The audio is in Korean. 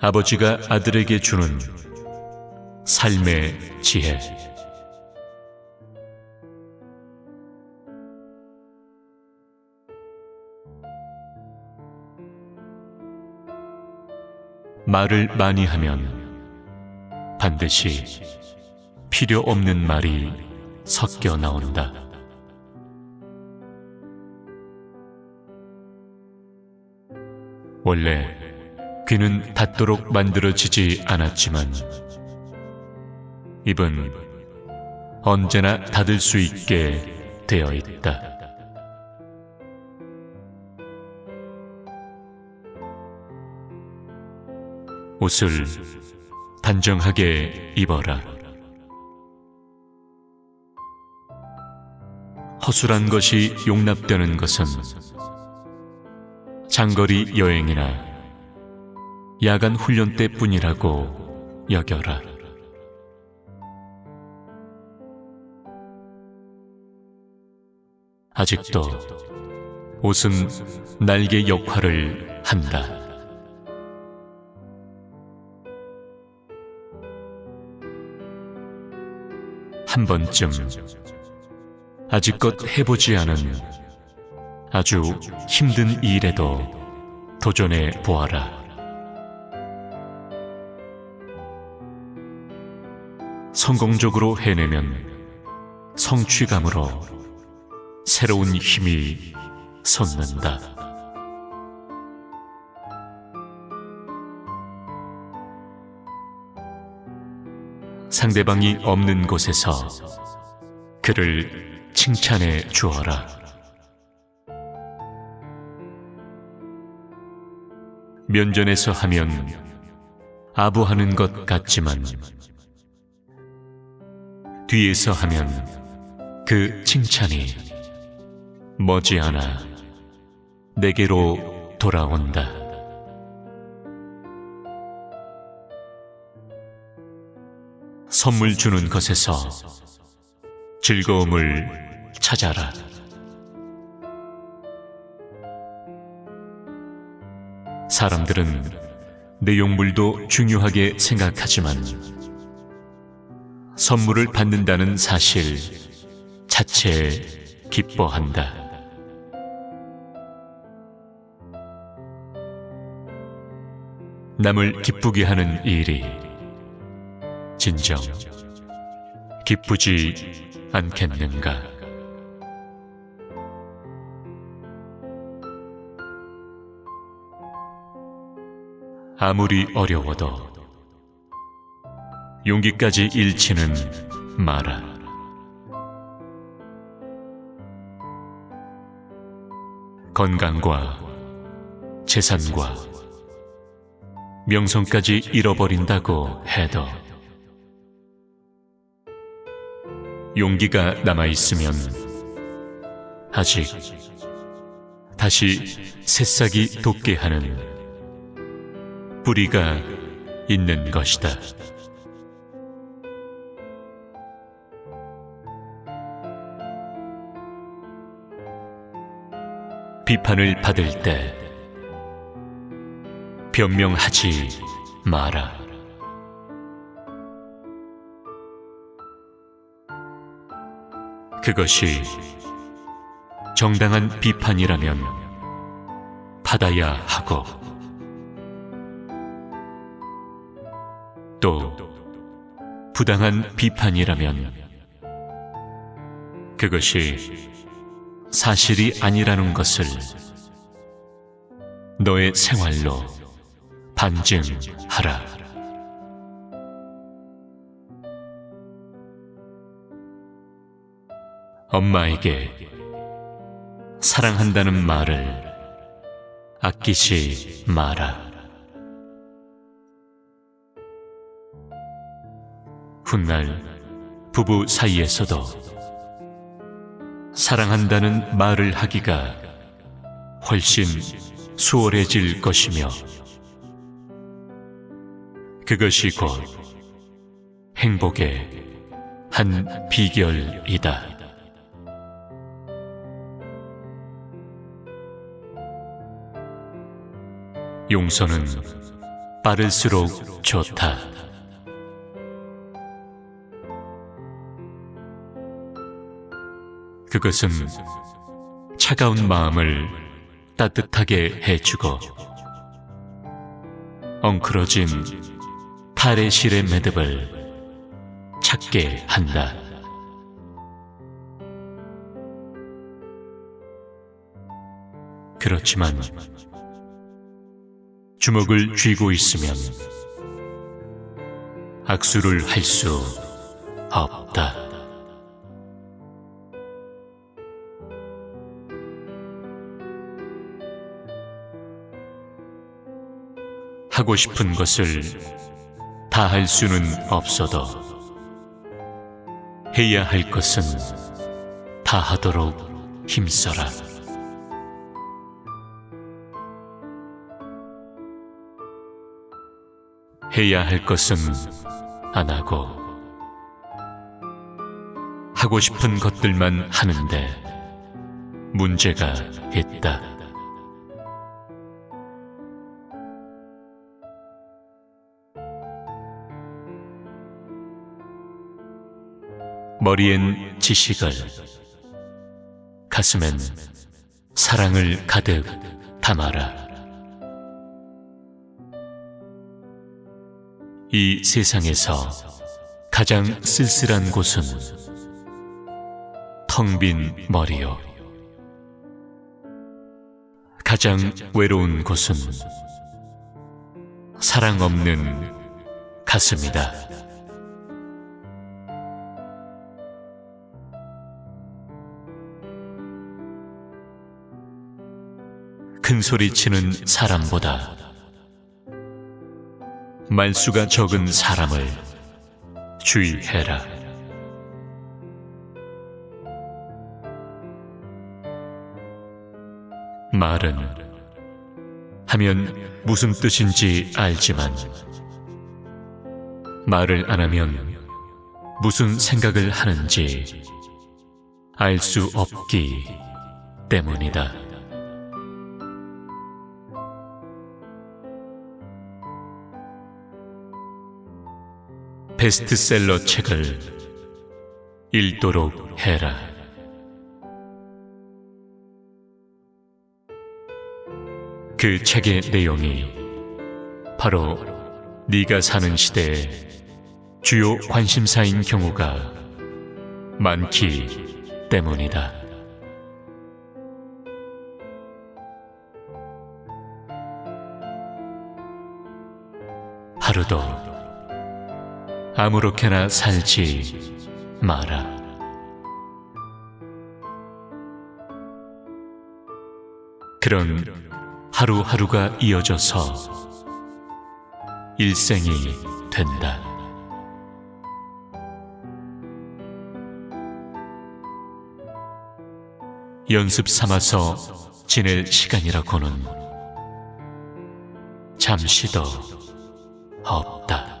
아버지가 아들에게 주는 삶의 지혜. 말을 많이 하면 반드시 필요 없는 말이 섞여 나온다. 원래 귀는 닫도록 만들어지지 않았지만 입은 언제나 닫을 수 있게 되어 있다. 옷을 단정하게 입어라. 허술한 것이 용납되는 것은 장거리 여행이나 야간 훈련 때뿐이라고 여겨라. 아직도 옷은 날개 역할을 한다. 한 번쯤 아직껏 해보지 않은 아주 힘든 일에도 도전해 보아라. 성공적으로 해내면 성취감으로 새로운 힘이 솟는다. 상대방이 없는 곳에서 그를 칭찬해 주어라. 면전에서 하면 아부하는 것 같지만 뒤에서 하면 그 칭찬이 머지않아 내게로 돌아온다. 선물 주는 것에서 즐거움을 찾아라. 사람들은 내용물도 중요하게 생각하지만 선물을 받는다는 사실 자체에 기뻐한다. 남을 기쁘게 하는 일이 진정 기쁘지 않겠는가? 아무리 어려워도 용기까지 잃지는 마라. 건강과 재산과 명성까지 잃어버린다고 해도 용기가 남아있으면 아직 다시 새싹이 돋게 하는 뿌리가 있는 것이다. 비판을 받을 때 변명하지 마라. 그것이 정당한 비판이라면 받아야 하고 또 부당한 비판이라면 그것이 사실이 아니라는 것을 너의 생활로 반증하라. 엄마에게 사랑한다는 말을 아끼지 마라. 훗날 부부 사이에서도 사랑한다는 말을 하기가 훨씬 수월해질 것이며 그것이 곧 행복의 한 비결이다. 용서는 빠를수록 좋다. 그것은 차가운 마음을 따뜻하게 해주고 엉클어진 탈의 실의 매듭을 찾게 한다. 그렇지만 주먹을 쥐고 있으면 악수를 할 수 없다. 하고 싶은 것을 다 할 수는 없어도 해야 할 것은 다 하도록 힘써라. 해야 할 것은 안 하고 하고 싶은 것들만 하는데 문제가 있다. 머리엔 지식을, 가슴엔 사랑을 가득 담아라. 이 세상에서 가장 쓸쓸한 곳은 텅 빈 머리요. 가장 외로운 곳은 사랑 없는 가슴이다. 큰 소리 치는 사람보다 말수가 적은 사람을 주의해라. 말은 하면 무슨 뜻인지 알지만 말을 안 하면 무슨 생각을 하는지 알 수 없기 때문이다. 베스트셀러 책을 읽도록 해라. 그 책의 내용이 바로 네가 사는 시대의 주요 관심사인 경우가 많기 때문이다. 하루도 아무렇게나 살지 마라. 그런 하루하루가 이어져서 일생이 된다. 연습 삼아서 지낼 시간이라고는 잠시도 없다.